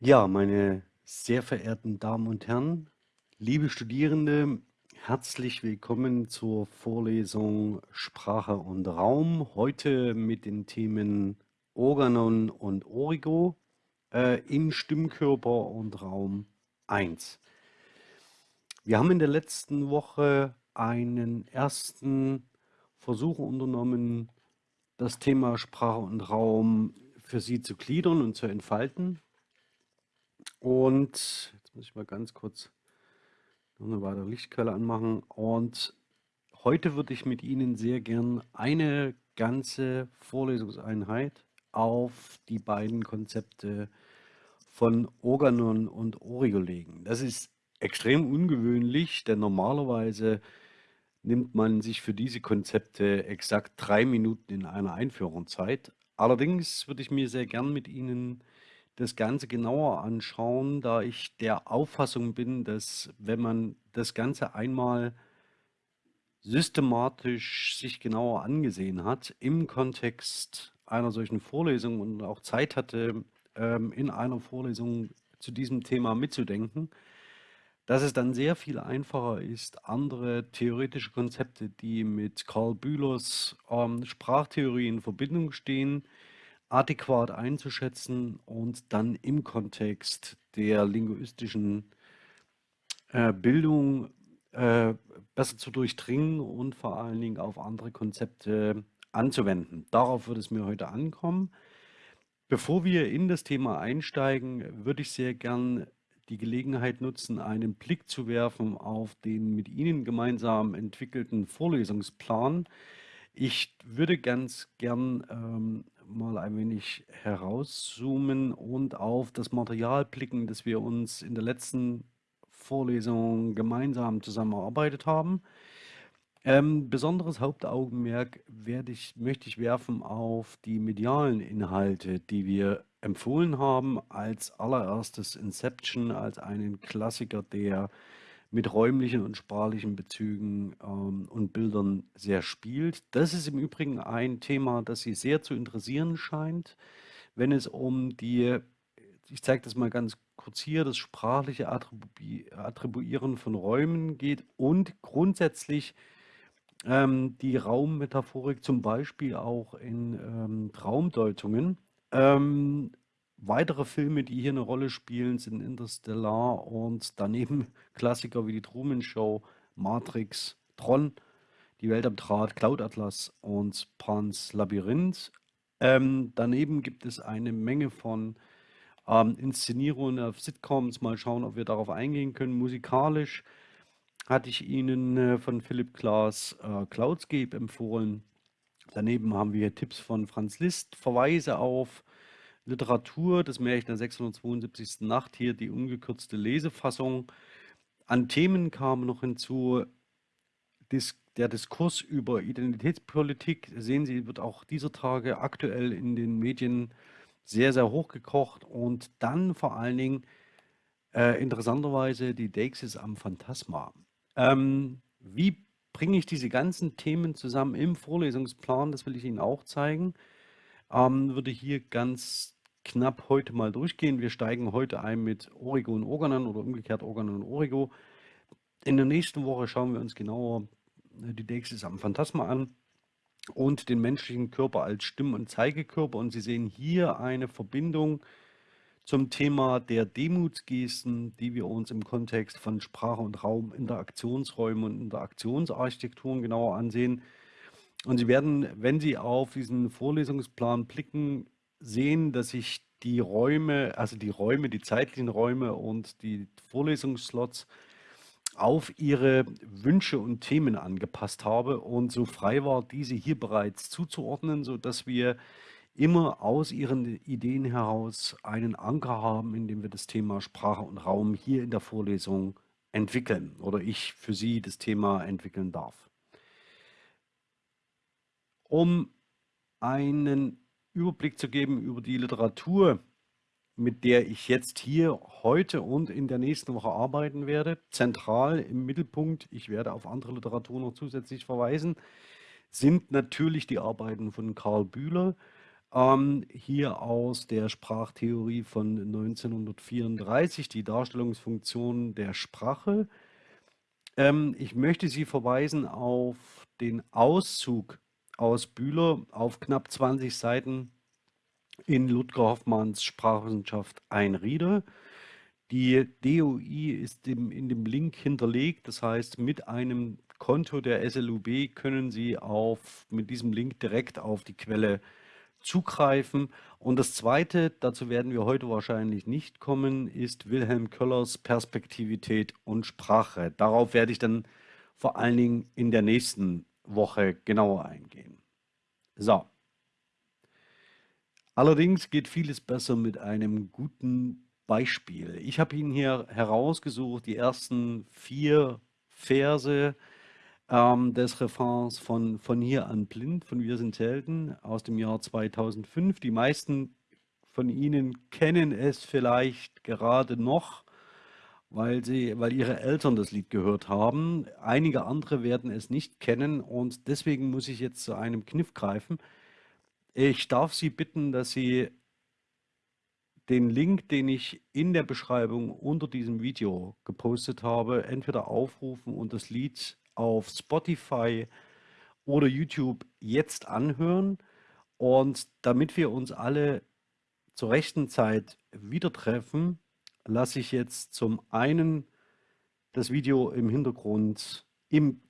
Ja, meine sehr verehrten Damen und Herren, liebe Studierende, herzlich willkommen zur Vorlesung Sprache und Raum. Heute mit den Themen Organon und Origo äh, in Stimmkörper und Raum 1. Wir haben in der letzten Woche einen ersten Versuch unternommen, das Thema Sprache und Raum für Sie zu gliedern und zu entfalten. Und jetzt muss ich mal ganz kurz noch eine weitere Lichtquelle anmachen. Und heute würde ich mit Ihnen sehr gern eine ganze Vorlesungseinheit auf die beiden Konzepte von Organon und Origo legen. Das ist extrem ungewöhnlich, denn normalerweise nimmt man sich für diese Konzepte exakt drei Minuten in einer Einführung Zeit. Allerdings würde ich mir sehr gern mit Ihnen das Ganze genauer anschauen, da ich der Auffassung bin, dass wenn man das Ganze einmal systematisch sich genauer angesehen hat, im Kontext einer solchen Vorlesung und auch Zeit hatte, ähm, in einer Vorlesung zu diesem Thema mitzudenken, dass es dann sehr viel einfacher ist, andere theoretische Konzepte, die mit Karl Bühlers ähm, Sprachtheorie in Verbindung stehen, adäquat einzuschätzen und dann im Kontext der linguistischen äh, Bildung äh, besser zu durchdringen und vor allen Dingen auf andere Konzepte anzuwenden. Darauf wird es mir heute ankommen. Bevor wir in das Thema einsteigen, würde ich sehr gern die Gelegenheit nutzen, einen Blick zu werfen auf den mit Ihnen gemeinsam entwickelten Vorlesungsplan. Ich würde ganz gern ähm, mal ein wenig herauszoomen und auf das Material blicken, das wir uns in der letzten Vorlesung gemeinsam zusammen erarbeitet haben. Ähm, besonderes Hauptaugenmerk werde ich, möchte ich werfen auf die medialen Inhalte, die wir empfohlen haben, als allererstes Inception, als einen Klassiker der mit räumlichen und sprachlichen Bezügen ähm, und Bildern sehr spielt. Das ist im Übrigen ein Thema, das Sie sehr zu interessieren scheint, wenn es um die, ich zeige das mal ganz kurz hier, das sprachliche Attribu Attribuieren von Räumen geht und grundsätzlich ähm, die Raummetaphorik zum Beispiel auch in ähm, Raumdeutungen. Ähm, Weitere Filme, die hier eine Rolle spielen, sind Interstellar und daneben Klassiker wie die Truman Show, Matrix, Tron, Die Welt am Draht, Cloud Atlas und Pans Labyrinth. Ähm, daneben gibt es eine Menge von ähm, Inszenierungen auf Sitcoms. Mal schauen, ob wir darauf eingehen können. Musikalisch hatte ich Ihnen äh, von Philipp Glass äh, Cloudscape empfohlen. Daneben haben wir Tipps von Franz Liszt, Verweise auf Literatur, das Märchen der 672. Nacht, hier die ungekürzte Lesefassung. An Themen kam noch hinzu der Diskurs über Identitätspolitik. Sehen Sie, wird auch dieser Tage aktuell in den Medien sehr, sehr hochgekocht. Und dann vor allen Dingen äh, interessanterweise die Deixis am Phantasma. Ähm, wie bringe ich diese ganzen Themen zusammen im Vorlesungsplan? Das will ich Ihnen auch zeigen. Ähm, würde hier ganz knapp heute mal durchgehen. Wir steigen heute ein mit Origo und Organon oder umgekehrt Organon und Origo. In der nächsten Woche schauen wir uns genauer äh, die Deixis am Phantasma an und den menschlichen Körper als Stimm- und Zeigekörper. Und Sie sehen hier eine Verbindung zum Thema der Demutsgesten, die wir uns im Kontext von Sprache und Raum, Interaktionsräumen und Interaktionsarchitekturen genauer ansehen. Und Sie werden, wenn Sie auf diesen Vorlesungsplan blicken, sehen, dass ich die Räume, also die Räume, die zeitlichen Räume und die Vorlesungsslots auf ihre Wünsche und Themen angepasst habe und so frei war, diese hier bereits zuzuordnen, sodass wir immer aus ihren Ideen heraus einen Anker haben, in dem wir das Thema Sprache und Raum hier in der Vorlesung entwickeln oder ich für Sie das Thema entwickeln darf. Um einen Überblick zu geben über die Literatur, mit der ich jetzt hier heute und in der nächsten Woche arbeiten werde. Zentral im Mittelpunkt, ich werde auf andere Literatur noch zusätzlich verweisen, sind natürlich die Arbeiten von Karl Bühler. ähm, hier aus der Sprachtheorie von 1934, die Darstellungsfunktion der Sprache. Ähm, ich möchte Sie verweisen auf den Auszug aus Bühler auf knapp 20 Seiten in Ludger Hoffmanns Sprachwissenschaft ein Rieder. Die DOI ist dem, in dem Link hinterlegt, das heißt, mit einem Konto der SLUB können Sie auf, mit diesem Link direkt auf die Quelle zugreifen. Und das Zweite, dazu werden wir heute wahrscheinlich nicht kommen, ist Wilhelm Köllers Perspektivität und Sprache. Darauf werde ich dann vor allen Dingen in der nächsten Woche genauer eingehen. So. Allerdings geht vieles besser mit einem guten Beispiel. Ich habe Ihnen hier herausgesucht, die ersten vier Verse ähm, des Refrains von Von hier an blind, von Wir sind Helden aus dem Jahr 2005. Die meisten von Ihnen kennen es vielleicht gerade noch, weil, sie, weil ihre Eltern das Lied gehört haben. Einige andere werden es nicht kennen und deswegen muss ich jetzt zu einem Kniff greifen. Ich darf Sie bitten, dass Sie den Link, den ich in der Beschreibung unter diesem Video gepostet habe, entweder aufrufen und das Lied auf Spotify oder YouTube jetzt anhören. Und damit wir uns alle zur rechten Zeit wieder treffen, lasse ich jetzt zum einen das Video im Hintergrund im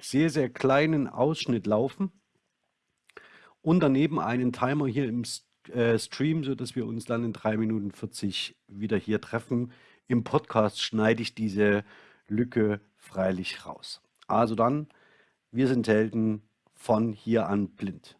sehr, sehr kleinen Ausschnitt laufen und daneben einen Timer hier im äh, Stream, sodass wir uns dann in 3 Minuten 40 wieder hier treffen. Im Podcast schneide ich diese Lücke freilich raus. Also dann, wir sind Helden von hier an blind.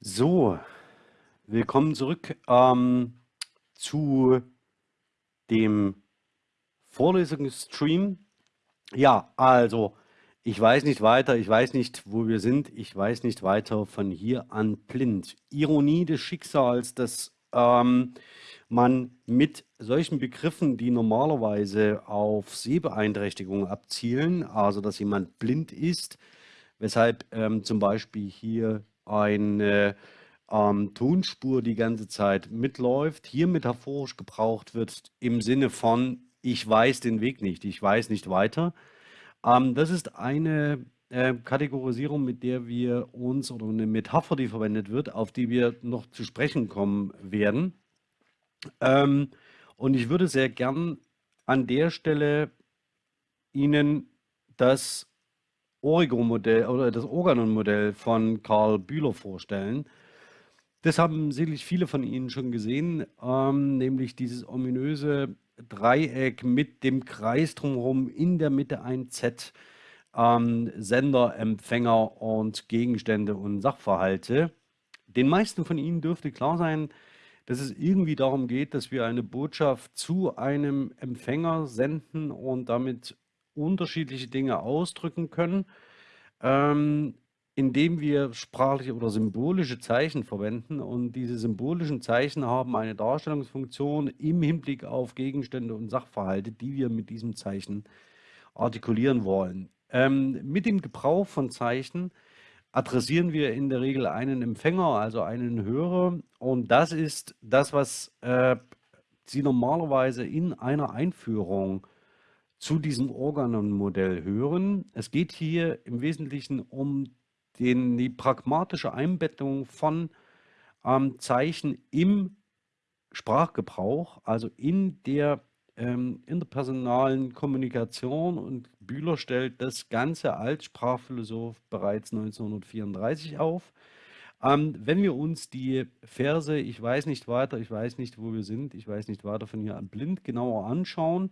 So, willkommen zurück ähm, zu dem Vorlesungsstream. Ja, also ich weiß nicht weiter, ich weiß nicht, wo wir sind, ich weiß nicht weiter von hier an blind. Ironie des Schicksals, dass ähm, man mit solchen Begriffen, die normalerweise auf Sehbeeinträchtigungen abzielen, also dass jemand blind ist, weshalb ähm, zum Beispiel hier eine ähm, Tonspur die ganze Zeit mitläuft, hier metaphorisch gebraucht wird im Sinne von, ich weiß den Weg nicht, ich weiß nicht weiter. Ähm, das ist eine äh, Kategorisierung, mit der wir uns, oder eine Metapher, die verwendet wird, auf die wir noch zu sprechen kommen werden. Ähm, und ich würde sehr gern an der Stelle Ihnen das Origo-Modell oder das Organon-Modell von Karl Bühler vorstellen. Das haben sicherlich viele von Ihnen schon gesehen, ähm, nämlich dieses ominöse Dreieck mit dem Kreis drumherum, in der Mitte ein Z, ähm, Sender, Empfänger und Gegenstände und Sachverhalte. Den meisten von Ihnen dürfte klar sein, dass es irgendwie darum geht, dass wir eine Botschaft zu einem Empfänger senden und damit unterschiedliche Dinge ausdrücken können, ähm, indem wir sprachliche oder symbolische Zeichen verwenden. Und diese symbolischen Zeichen haben eine Darstellungsfunktion im Hinblick auf Gegenstände und Sachverhalte, die wir mit diesem Zeichen artikulieren wollen. Ähm, mit dem Gebrauch von Zeichen adressieren wir in der Regel einen Empfänger, also einen Hörer. Und das ist das, was äh, Sie normalerweise in einer Einführung zu diesem Organon-Modell hören. Es geht hier im Wesentlichen um den, die pragmatische Einbettung von ähm, Zeichen im Sprachgebrauch, also in der ähm, interpersonalen Kommunikation und Bühler stellt das Ganze als Sprachphilosoph bereits 1934 auf. Ähm, wenn wir uns die Verse Ich weiß nicht weiter, ich weiß nicht, wo wir sind, ich weiß nicht weiter von hier an blind genauer anschauen,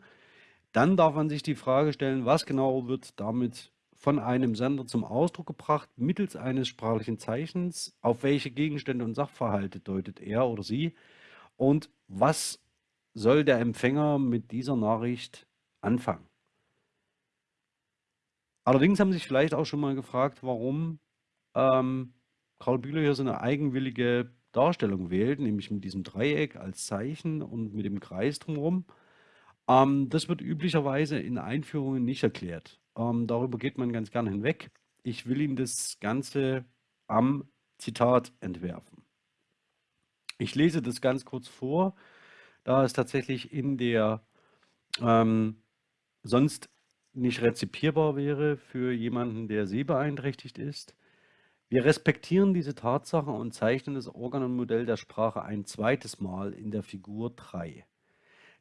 dann darf man sich die Frage stellen, was genau wird damit von einem Sender zum Ausdruck gebracht mittels eines sprachlichen Zeichens, auf welche Gegenstände und Sachverhalte deutet er oder sie und was soll der Empfänger mit dieser Nachricht anfangen? Allerdings haben Sie sich vielleicht auch schon mal gefragt, warum ähm, Karl Bühler hier so eine eigenwillige Darstellung wählt, nämlich mit diesem Dreieck als Zeichen und mit dem Kreis drumherum. Ähm, das wird üblicherweise in Einführungen nicht erklärt. Ähm, darüber geht man ganz gern hinweg. Ich will Ihnen das Ganze am Zitat entwerfen. Ich lese das ganz kurz vor, da es tatsächlich in der ähm, sonst nicht rezipierbar wäre für jemanden, der sehbeeinträchtigt ist. Wir respektieren diese Tatsache und zeichnen das Organonmodell der Sprache ein zweites Mal in der Figur 3.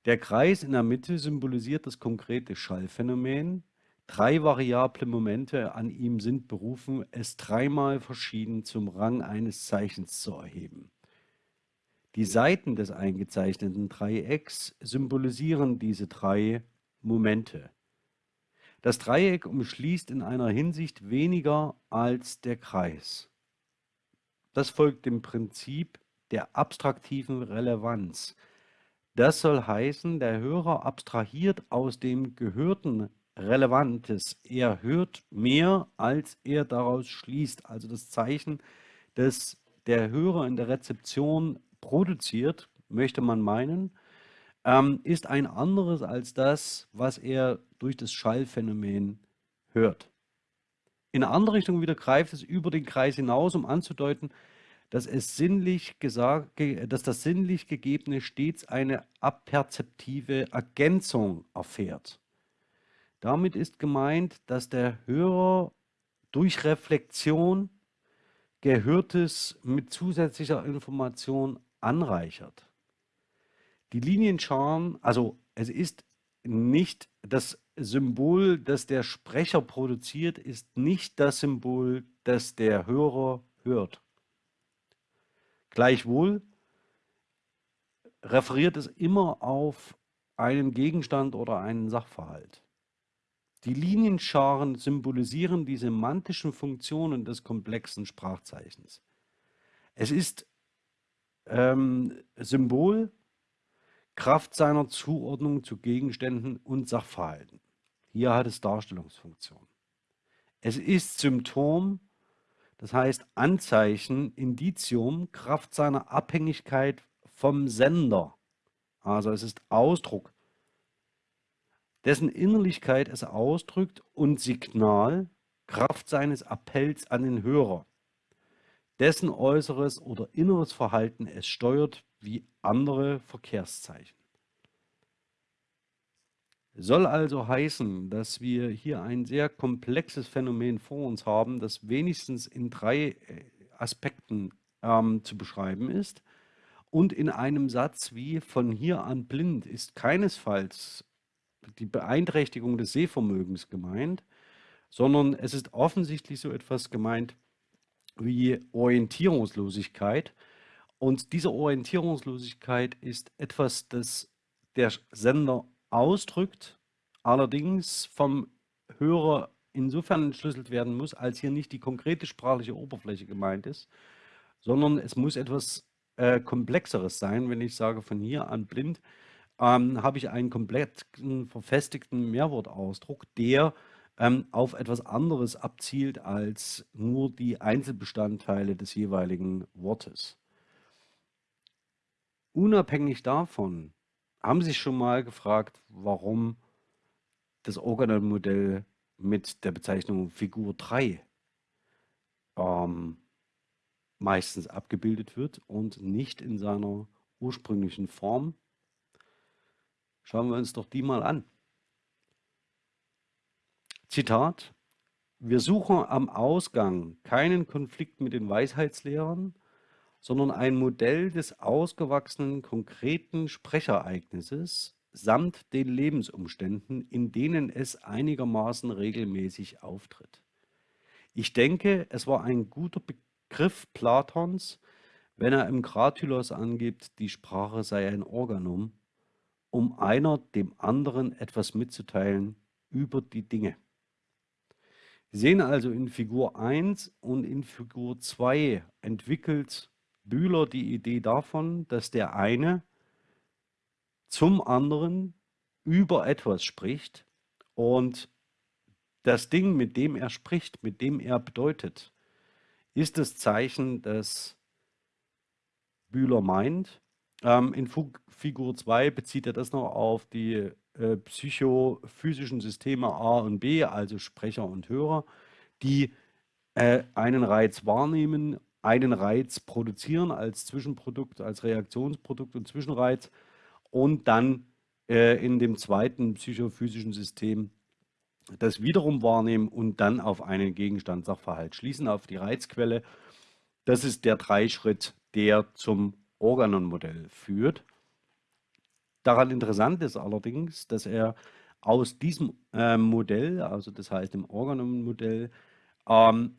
Der Kreis in der Mitte symbolisiert das konkrete Schallphänomen. Drei variable Momente an ihm sind berufen, es dreimal verschieden zum Rang eines Zeichens zu erheben. Die Seiten des eingezeichneten Dreiecks symbolisieren diese drei Momente. Das Dreieck umschließt in einer Hinsicht weniger als der Kreis. Das folgt dem Prinzip der abstraktiven Relevanz. Das soll heißen, der Hörer abstrahiert aus dem Gehörten Relevantes. Er hört mehr, als er daraus schließt. Also das Zeichen, das der Hörer in der Rezeption produziert, möchte man meinen, ähm, ist ein anderes als das, was er durch das Schallphänomen hört. In eine andere Richtung wieder greift es über den Kreis hinaus, um anzudeuten, dass, es sinnlich gesagt, dass das sinnlich Gegebene stets eine aperzeptive Ergänzung erfährt. Damit ist gemeint, dass der Hörer durch Reflexion Gehörtes mit zusätzlicher Information anreichert. Die Linienscharen, also es ist nicht das Symbol, das der Sprecher produziert, ist nicht das Symbol, das der Hörer hört. Gleichwohl referiert es immer auf einen Gegenstand oder einen Sachverhalt. Die Linienscharen symbolisieren die semantischen Funktionen des komplexen Sprachzeichens. Es ist ähm, Symbol Kraft seiner Zuordnung zu Gegenständen und Sachverhalten. Hier hat es Darstellungsfunktion. Es ist Symptom, das heißt Anzeichen, Indizium, Kraft seiner Abhängigkeit vom Sender. Also es ist Ausdruck, dessen Innerlichkeit es ausdrückt und Signal, Kraft seines Appells an den Hörer, dessen äußeres oder inneres Verhalten es steuert wie andere Verkehrszeichen. Soll also heißen, dass wir hier ein sehr komplexes Phänomen vor uns haben, das wenigstens in drei äh, Aspekten ähm, zu beschreiben ist. Und in einem Satz wie von hier an blind ist keinesfalls die Beeinträchtigung des Sehvermögens gemeint, sondern es ist offensichtlich so etwas gemeint wie Orientierungslosigkeit. Und diese Orientierungslosigkeit ist etwas, das der Sender ausdrückt, allerdings vom Hörer insofern entschlüsselt werden muss, als hier nicht die konkrete sprachliche Oberfläche gemeint ist, sondern es muss etwas äh, Komplexeres sein. Wenn ich sage von hier an blind, ähm, habe ich einen komplett verfestigten Mehrwortausdruck, der ähm, auf etwas anderes abzielt als nur die Einzelbestandteile des jeweiligen Wortes. Unabhängig davon haben Sie sich schon mal gefragt, warum das Organon-Modell mit der Bezeichnung Figur 3 ähm, meistens abgebildet wird und nicht in seiner ursprünglichen Form? Schauen wir uns doch die mal an. Zitat, wir suchen am Ausgang keinen Konflikt mit den Weisheitslehrern, sondern ein Modell des ausgewachsenen konkreten Sprechereignisses samt den Lebensumständen, in denen es einigermaßen regelmäßig auftritt. Ich denke, es war ein guter Begriff Platons, wenn er im Kratylos angibt, die Sprache sei ein Organum, um einer dem anderen etwas mitzuteilen über die Dinge. Wir sehen also in Figur 1 und in Figur 2 entwickelt Bühler die Idee davon, dass der eine zum anderen über etwas spricht und das Ding, mit dem er spricht, mit dem er bedeutet, ist das Zeichen, das Bühler meint. Ähm, in Figur 2 bezieht er das noch auf die äh, psychophysischen Systeme A und B, also Sprecher und Hörer, die äh, einen Reiz wahrnehmen, einen Reiz produzieren als Zwischenprodukt, als Reaktionsprodukt und Zwischenreiz und dann äh, in dem zweiten psychophysischen System das wiederum wahrnehmen und dann auf einen Gegenstand Sachverhalt schließen, auf die Reizquelle. Das ist der Dreischritt, der zum Organon-Modell führt. Daran interessant ist allerdings, dass er aus diesem äh, Modell, also das heißt im Organon-Modell, ähm,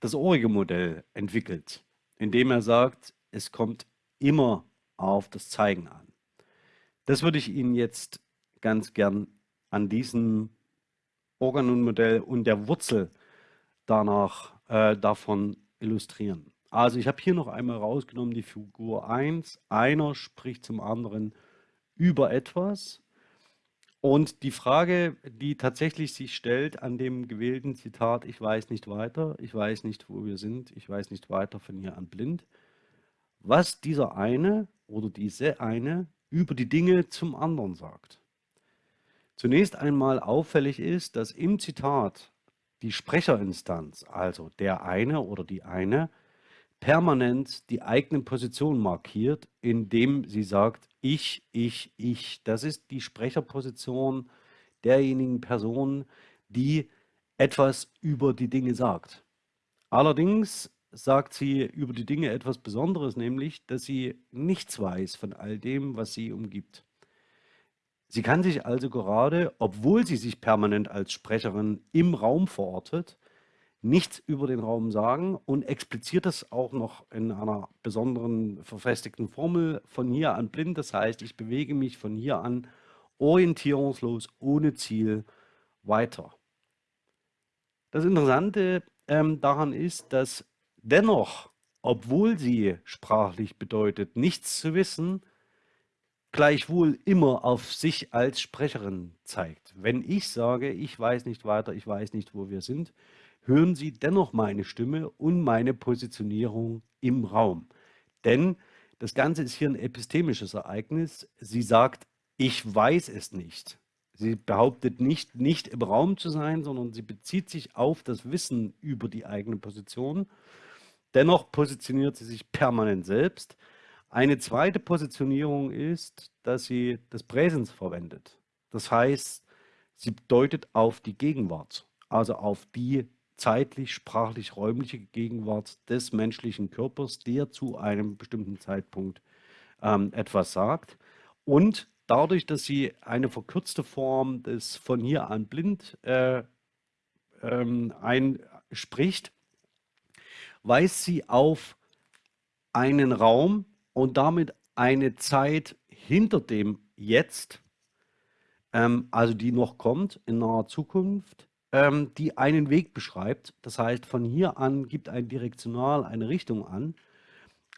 das ohrige Modell entwickelt, indem er sagt, es kommt immer auf das Zeigen an. Das würde ich Ihnen jetzt ganz gern an diesem Organon-Modell und der Wurzel danach äh, davon illustrieren. Also ich habe hier noch einmal rausgenommen die Figur 1. Einer spricht zum anderen über etwas. Und die Frage, die tatsächlich sich stellt an dem gewählten Zitat, ich weiß nicht weiter, ich weiß nicht, wo wir sind, ich weiß nicht weiter von hier an blind, was dieser eine oder diese eine über die Dinge zum anderen sagt. Zunächst einmal auffällig ist, dass im Zitat die Sprecherinstanz, also der eine oder die eine, permanent die eigene Position markiert, indem sie sagt, ich, ich, ich. Das ist die Sprecherposition derjenigen Person, die etwas über die Dinge sagt. Allerdings sagt sie über die Dinge etwas Besonderes, nämlich, dass sie nichts weiß von all dem, was sie umgibt. Sie kann sich also gerade, obwohl sie sich permanent als Sprecherin im Raum verortet, nichts über den Raum sagen und expliziert das auch noch in einer besonderen verfestigten Formel von hier an blind. Das heißt, ich bewege mich von hier an orientierungslos, ohne Ziel weiter. Das Interessante ähm, daran ist, dass dennoch, obwohl sie sprachlich bedeutet, nichts zu wissen, gleichwohl immer auf sich als Sprecherin zeigt. Wenn ich sage, ich weiß nicht weiter, ich weiß nicht, wo wir sind, hören Sie dennoch meine Stimme und meine Positionierung im Raum. Denn das Ganze ist hier ein epistemisches Ereignis. Sie sagt, ich weiß es nicht. Sie behauptet nicht, nicht im Raum zu sein, sondern sie bezieht sich auf das Wissen über die eigene Position. Dennoch positioniert sie sich permanent selbst. Eine zweite Positionierung ist, dass sie das Präsens verwendet. Das heißt, sie deutet auf die Gegenwart, also auf die zeitlich, sprachlich, räumliche Gegenwart des menschlichen Körpers, der zu einem bestimmten Zeitpunkt ähm, etwas sagt. Und dadurch, dass sie eine verkürzte Form des von hier an blind äh, ähm, einspricht, weist sie auf einen Raum und damit eine Zeit hinter dem Jetzt, ähm, also die noch kommt in naher Zukunft, ähm, die einen Weg beschreibt. Das heißt, von hier an gibt ein Direktional eine Richtung an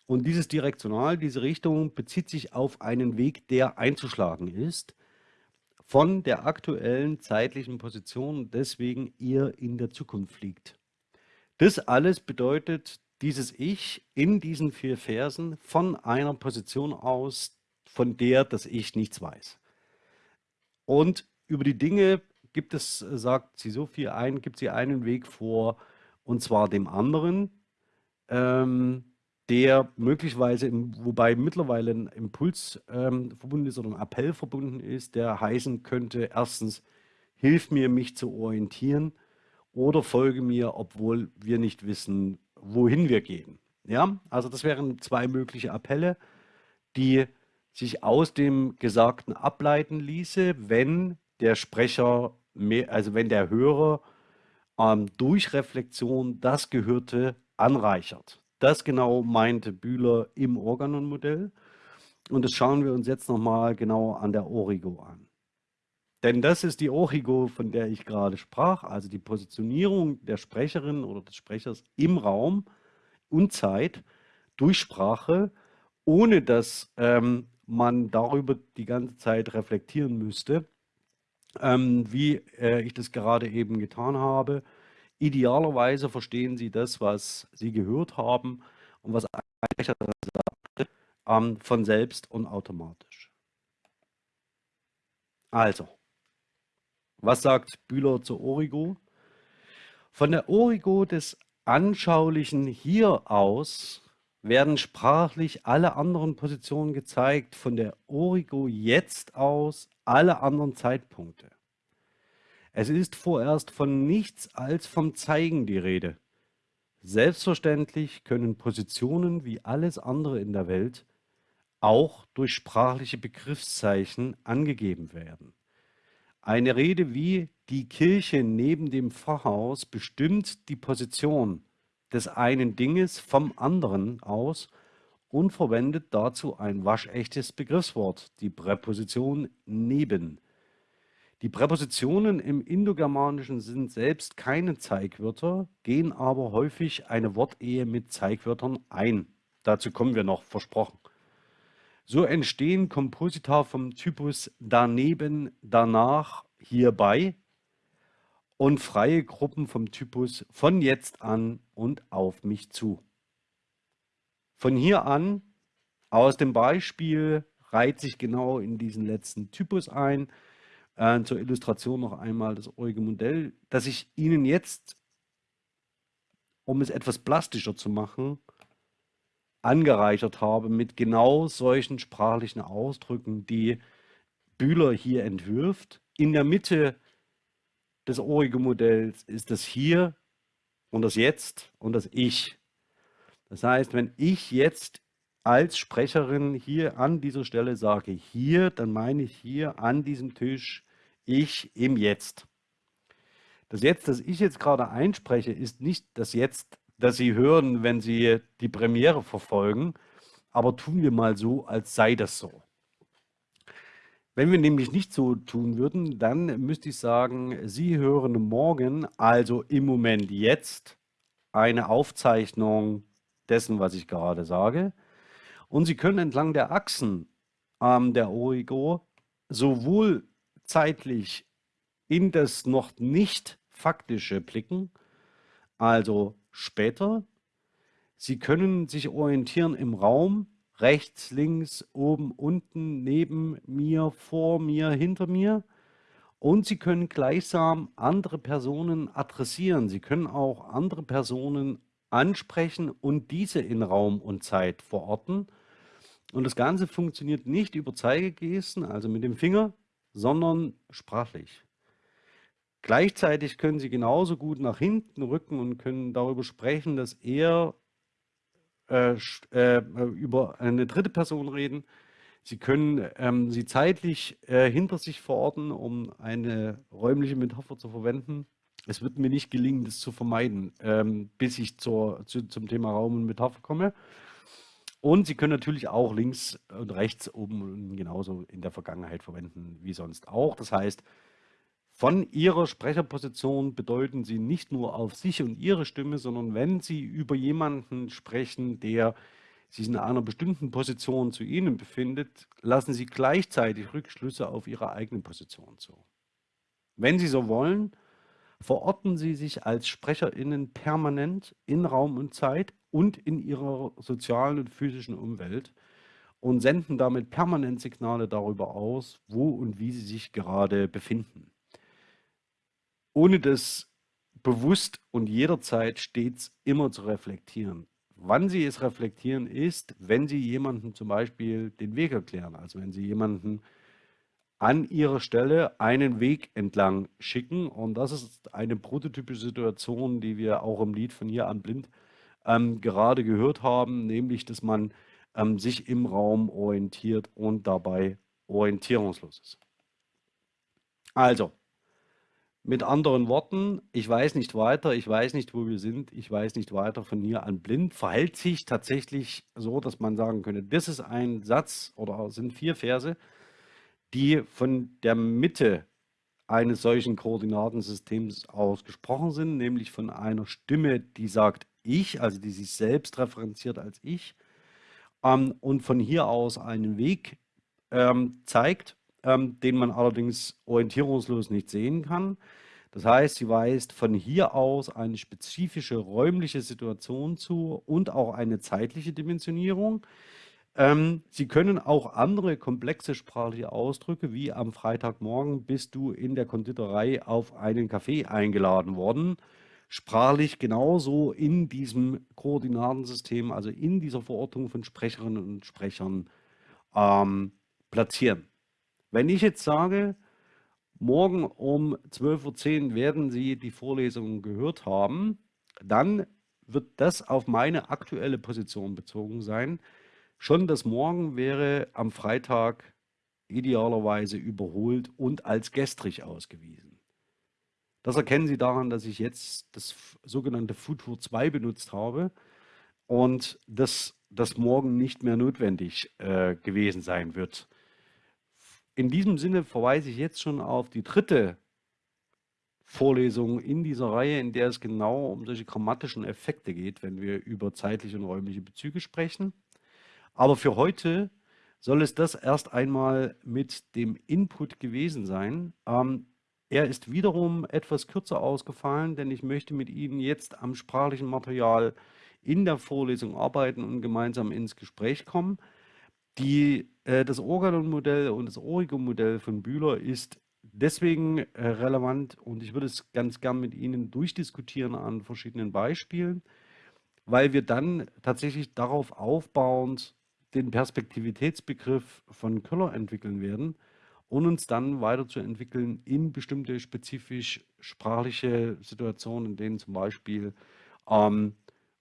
und dieses Direktional, diese Richtung bezieht sich auf einen Weg, der einzuschlagen ist, von der aktuellen zeitlichen Position, deswegen ihr in der Zukunft liegt. Das alles bedeutet dieses Ich in diesen vier Versen von einer Position aus, von der das Ich nichts weiß. Und über die Dinge gibt es, sagt sie so viel ein, gibt sie einen Weg vor, und zwar dem anderen. Ähm, der möglicherweise, wobei mittlerweile ein Impuls ähm, verbunden ist oder ein Appell verbunden ist, der heißen könnte, erstens, hilf mir, mich zu orientieren oder folge mir, obwohl wir nicht wissen, wohin wir gehen. Ja, also das wären zwei mögliche Appelle, die sich aus dem Gesagten ableiten ließe, wenn der Sprecher, mehr, also wenn der Hörer ähm, durch Reflexion das Gehörte anreichert. Das genau meinte Bühler im Organon-Modell. Und das schauen wir uns jetzt nochmal genau an der Origo an. Denn das ist die Origo, von der ich gerade sprach, also die Positionierung der Sprecherin oder des Sprechers im Raum und Zeit durch Sprache, ohne dass ähm, man darüber die ganze Zeit reflektieren müsste, ähm, wie äh, ich das gerade eben getan habe. Idealerweise verstehen Sie das, was Sie gehört haben und was sagt, ähm, von selbst und automatisch. Also, was sagt Bühler zur Origo? Von der Origo des anschaulichen Hier aus werden sprachlich alle anderen Positionen gezeigt, von der Origo jetzt aus alle anderen Zeitpunkte. Es ist vorerst von nichts als vom Zeigen die Rede. Selbstverständlich können Positionen wie alles andere in der Welt auch durch sprachliche Begriffszeichen angegeben werden. Eine Rede wie die Kirche neben dem Pfarrhaus bestimmt die Position des einen Dinges vom anderen aus und verwendet dazu ein waschechtes Begriffswort, die Präposition neben. Die Präpositionen im Indogermanischen sind selbst keine Zeigwörter, gehen aber häufig eine Wortehe mit Zeigwörtern ein. Dazu kommen wir noch, versprochen. So entstehen Komposita vom Typus daneben, danach, hierbei und freie Gruppen vom Typus von jetzt an und auf mich zu. Von hier an, aus dem Beispiel, reiht sich genau in diesen letzten Typus ein. Äh, zur Illustration noch einmal das eurige Modell, das ich Ihnen jetzt, um es etwas plastischer zu machen, angereichert habe mit genau solchen sprachlichen Ausdrücken, die Bühler hier entwirft. In der Mitte des origo Modells ist das Hier und das Jetzt und das Ich. Das heißt, wenn ich jetzt als Sprecherin hier an dieser Stelle sage hier, dann meine ich hier an diesem Tisch ich im Jetzt. Das Jetzt, das ich jetzt gerade einspreche, ist nicht das Jetzt, das Sie hören, wenn Sie die Premiere verfolgen, aber tun wir mal so, als sei das so. Wenn wir nämlich nicht so tun würden, dann müsste ich sagen, Sie hören morgen, also im Moment jetzt, eine Aufzeichnung dessen, was ich gerade sage. Und Sie können entlang der Achsen ähm, der Origo sowohl zeitlich in das noch nicht faktische blicken, also später. Sie können sich orientieren im Raum, rechts, links, oben, unten, neben mir, vor mir, hinter mir. Und Sie können gleichsam andere Personen adressieren. Sie können auch andere Personen ansprechen und diese in Raum und Zeit verorten. Und das Ganze funktioniert nicht über Zeigegesten, also mit dem Finger, sondern sprachlich. Gleichzeitig können Sie genauso gut nach hinten rücken und können darüber sprechen, dass er äh, äh, über eine dritte Person reden. Sie können ähm, sie zeitlich äh, hinter sich verorten, um eine räumliche Metapher zu verwenden. Es wird mir nicht gelingen, das zu vermeiden, ähm, bis ich zur, zu, zum Thema Raum und Metapher komme. Und Sie können natürlich auch links und rechts oben genauso in der Vergangenheit verwenden wie sonst auch. Das heißt, von Ihrer Sprecherposition bedeuten Sie nicht nur auf sich und Ihre Stimme, sondern wenn Sie über jemanden sprechen, der sich in einer bestimmten Position zu Ihnen befindet, lassen Sie gleichzeitig Rückschlüsse auf Ihre eigene Position zu. Wenn Sie so wollen, verorten Sie sich als SprecherInnen permanent in Raum und Zeit und in Ihrer sozialen und physischen Umwelt und senden damit permanent Signale darüber aus, wo und wie Sie sich gerade befinden ohne das bewusst und jederzeit stets immer zu reflektieren. Wann Sie es reflektieren ist, wenn Sie jemandem zum Beispiel den Weg erklären, also wenn Sie jemanden an Ihrer Stelle einen Weg entlang schicken und das ist eine prototypische Situation, die wir auch im Lied von hier an blind ähm, gerade gehört haben, nämlich dass man ähm, sich im Raum orientiert und dabei orientierungslos ist. Also, mit anderen Worten, ich weiß nicht weiter, ich weiß nicht, wo wir sind, ich weiß nicht weiter von hier an blind, verhält sich tatsächlich so, dass man sagen könnte, das ist ein Satz oder sind vier Verse, die von der Mitte eines solchen Koordinatensystems ausgesprochen sind, nämlich von einer Stimme, die sagt ich, also die sich selbst referenziert als ich ähm, und von hier aus einen Weg ähm, zeigt, ähm, den man allerdings orientierungslos nicht sehen kann. Das heißt, sie weist von hier aus eine spezifische räumliche Situation zu und auch eine zeitliche Dimensionierung. Ähm, sie können auch andere komplexe sprachliche Ausdrücke, wie am Freitagmorgen bist du in der Konditorei auf einen Kaffee eingeladen worden, sprachlich genauso in diesem Koordinatensystem, also in dieser Verortung von Sprecherinnen und Sprechern ähm, platzieren. Wenn ich jetzt sage, morgen um 12.10 Uhr werden Sie die Vorlesung gehört haben, dann wird das auf meine aktuelle Position bezogen sein. Schon das Morgen wäre am Freitag idealerweise überholt und als gestrig ausgewiesen. Das erkennen Sie daran, dass ich jetzt das sogenannte Futur 2 benutzt habe und dass das morgen nicht mehr notwendig äh, gewesen sein wird. In diesem Sinne verweise ich jetzt schon auf die dritte Vorlesung in dieser Reihe, in der es genau um solche grammatischen Effekte geht, wenn wir über zeitliche und räumliche Bezüge sprechen. Aber für heute soll es das erst einmal mit dem Input gewesen sein. Ähm, er ist wiederum etwas kürzer ausgefallen, denn ich möchte mit Ihnen jetzt am sprachlichen Material in der Vorlesung arbeiten und gemeinsam ins Gespräch kommen. Die, äh, das Organon-Modell und das Origo-Modell von Bühler ist deswegen äh, relevant und ich würde es ganz gern mit Ihnen durchdiskutieren an verschiedenen Beispielen, weil wir dann tatsächlich darauf aufbauend den Perspektivitätsbegriff von Köller entwickeln werden und uns dann weiterzuentwickeln in bestimmte spezifisch sprachliche Situationen, in denen zum Beispiel ähm,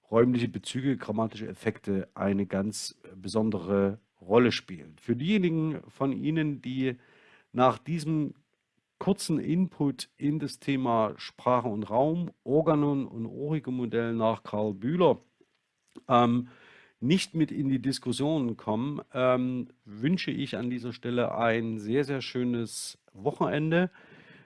räumliche Bezüge, grammatische Effekte eine ganz besondere Rolle spielen. Für diejenigen von Ihnen, die nach diesem kurzen Input in das Thema Sprache und Raum, Organon und Origo-Modell nach Karl Bühler ähm, nicht mit in die Diskussion kommen, ähm, wünsche ich an dieser Stelle ein sehr, sehr schönes Wochenende.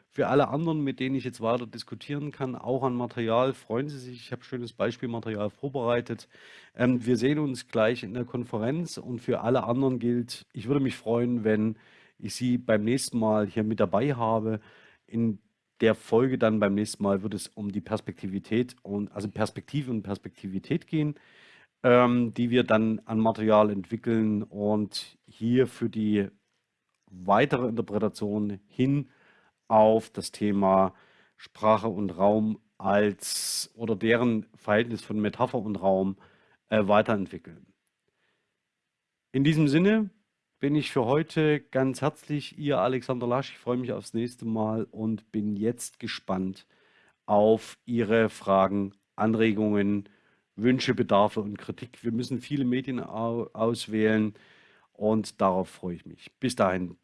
Für alle anderen, mit denen ich jetzt weiter diskutieren kann, auch an Material, freuen Sie sich. Ich habe schönes Beispielmaterial vorbereitet. Ähm, wir sehen uns gleich in der Konferenz und für alle anderen gilt, ich würde mich freuen, wenn ich Sie beim nächsten Mal hier mit dabei habe. In der Folge dann beim nächsten Mal wird es um die Perspektivität und also Perspektive und Perspektivität gehen, ähm, die wir dann an Material entwickeln und hier für die weitere Interpretation hin auf das Thema Sprache und Raum als oder deren Verhältnis von Metapher und Raum äh, weiterentwickeln. In diesem Sinne bin ich für heute ganz herzlich Ihr Alexander Lasch. Ich freue mich aufs nächste Mal und bin jetzt gespannt auf Ihre Fragen, Anregungen, Wünsche, Bedarfe und Kritik. Wir müssen viele Medien auswählen und darauf freue ich mich. Bis dahin,